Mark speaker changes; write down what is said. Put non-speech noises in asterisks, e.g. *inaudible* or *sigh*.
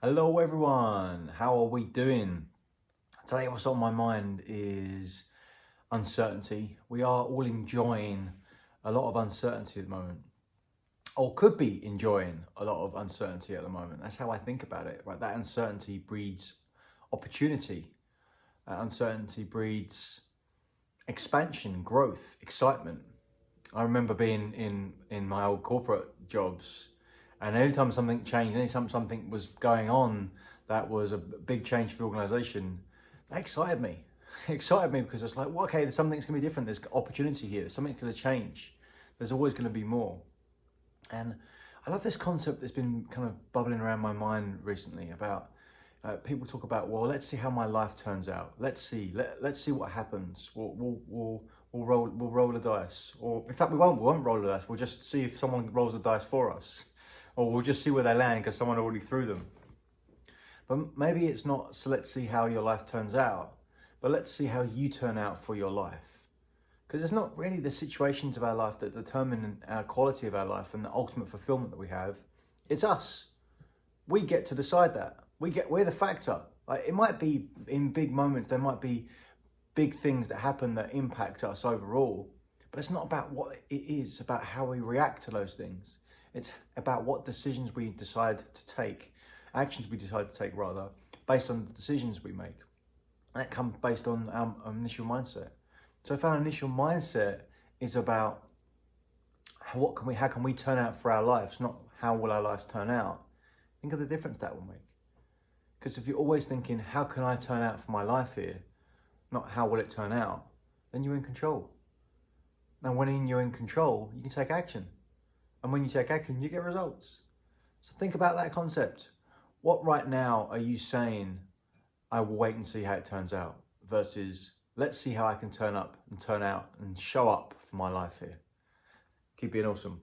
Speaker 1: Hello everyone, how are we doing? Today what's on my mind is uncertainty. We are all enjoying a lot of uncertainty at the moment. Or could be enjoying a lot of uncertainty at the moment. That's how I think about it, right? That uncertainty breeds opportunity. That uncertainty breeds expansion, growth, excitement. I remember being in, in my old corporate jobs and anytime something changed, anytime something was going on that was a big change for the organisation, that excited me. *laughs* It excited me because it's like, well, okay, something's going to be different. There's opportunity here. There's something's going to change. There's always going to be more. And I love this concept that's been kind of bubbling around my mind recently about uh, people talk about, well, let's see how my life turns out. Let's see. Let, let's see what happens. We'll, we'll, we'll, we'll, roll, we'll roll the dice. Or in fact, we won't. We won't roll the dice. We'll just see if someone rolls the dice for us or we'll just see where they land because someone already threw them. But maybe it's not, so let's see how your life turns out, but let's see how you turn out for your life. Because it's not really the situations of our life that determine our quality of our life and the ultimate fulfillment that we have. It's us. We get to decide that. We get, we're the factor. Like it might be in big moments, there might be big things that happen that impact us overall, but it's not about what it is, about how we react to those things. It's about what decisions we decide to take, actions we decide to take rather, based on the decisions we make. And that comes based on our initial mindset. So if our initial mindset is about what can we, how can we turn out for our lives, not how will our lives turn out, think of the difference that will make. Because if you're always thinking, how can I turn out for my life here, not how will it turn out, then you're in control. And when you're in control, you can take action. And when you take action, you get results. So think about that concept. What right now are you saying, I will wait and see how it turns out, versus let's see how I can turn up and turn out and show up for my life here. Keep being awesome.